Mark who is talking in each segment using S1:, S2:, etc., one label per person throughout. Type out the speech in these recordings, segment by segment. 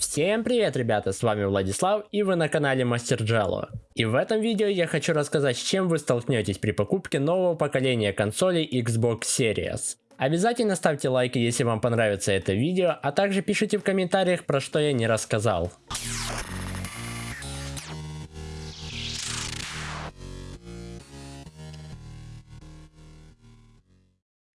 S1: Всем привет, ребята, с вами Владислав и вы на канале Мастер Джело. И в этом видео я хочу рассказать, с чем вы столкнетесь при покупке нового поколения консолей Xbox Series. Обязательно ставьте лайки, если вам понравится это видео, а также пишите в комментариях, про что я не рассказал.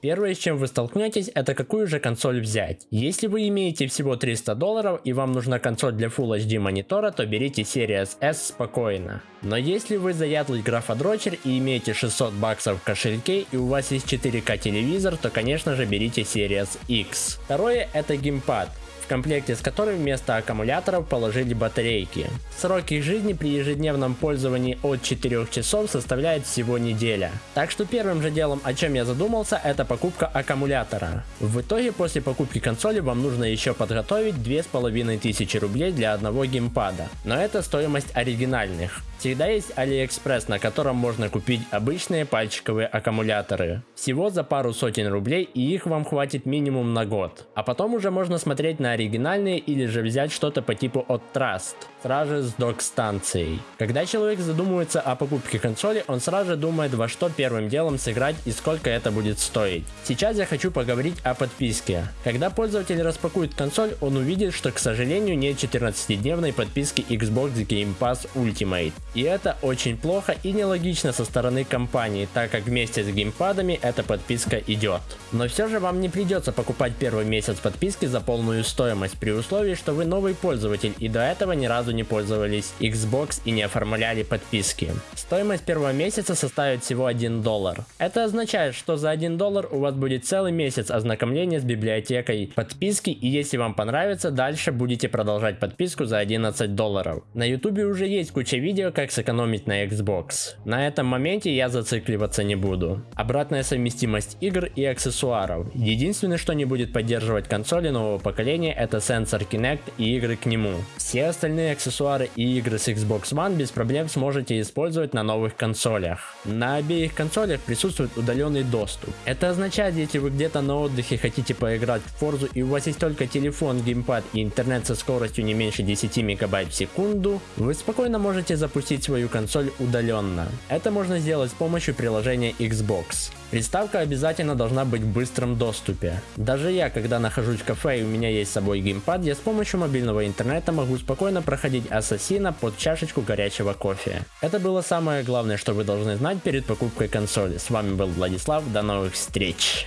S1: Первое, с чем вы столкнетесь, это какую же консоль взять. Если вы имеете всего 300 долларов и вам нужна консоль для Full HD монитора, то берите Series S спокойно. Но если вы заядлый графодрочер и имеете 600 баксов в кошельке и у вас есть 4К телевизор, то конечно же берите Series X. Второе это геймпад в комплекте с которым вместо аккумуляторов положили батарейки. Срок их жизни при ежедневном пользовании от 4 часов составляет всего неделя. Так что первым же делом, о чем я задумался, это покупка аккумулятора. В итоге после покупки консоли вам нужно еще подготовить 2500 рублей для одного геймпада. Но это стоимость оригинальных. Всегда есть AliExpress, на котором можно купить обычные пальчиковые аккумуляторы. Всего за пару сотен рублей и их вам хватит минимум на год. А потом уже можно смотреть на оригинальные или же взять что-то по типу от Trust, сразу с док-станцией. Когда человек задумывается о покупке консоли, он сразу же думает во что первым делом сыграть и сколько это будет стоить. Сейчас я хочу поговорить о подписке. Когда пользователь распакует консоль, он увидит, что к сожалению нет 14-дневной подписки Xbox Game Pass Ultimate. И это очень плохо и нелогично со стороны компании, так как вместе с геймпадами эта подписка идет. Но все же вам не придется покупать первый месяц подписки за полную стоимость при условии, что вы новый пользователь и до этого ни разу не пользовались Xbox и не оформляли подписки. Стоимость первого месяца составит всего 1 доллар. Это означает, что за 1 доллар у вас будет целый месяц ознакомления с библиотекой подписки и если вам понравится, дальше будете продолжать подписку за 11 долларов. На ютубе уже есть куча видео, как сэкономить на Xbox. На этом моменте я зацикливаться не буду. Обратная совместимость игр и аксессуаров. Единственное, что не будет поддерживать консоли нового поколения это сенсор Kinect и игры к нему. Все остальные аксессуары и игры с Xbox One без проблем сможете использовать на новых консолях. На обеих консолях присутствует удаленный доступ. Это означает, если вы где-то на отдыхе хотите поиграть в Forza и у вас есть только телефон, геймпад и интернет со скоростью не меньше 10 мегабайт в секунду, вы спокойно можете запустить свою консоль удаленно. Это можно сделать с помощью приложения Xbox. Приставка обязательно должна быть в быстром доступе. Даже я, когда нахожусь в кафе и у меня есть с собой геймпад, я с помощью мобильного интернета могу спокойно проходить Ассасина под чашечку горячего кофе. Это было самое главное, что вы должны знать перед покупкой консоли. С вами был Владислав, до новых встреч!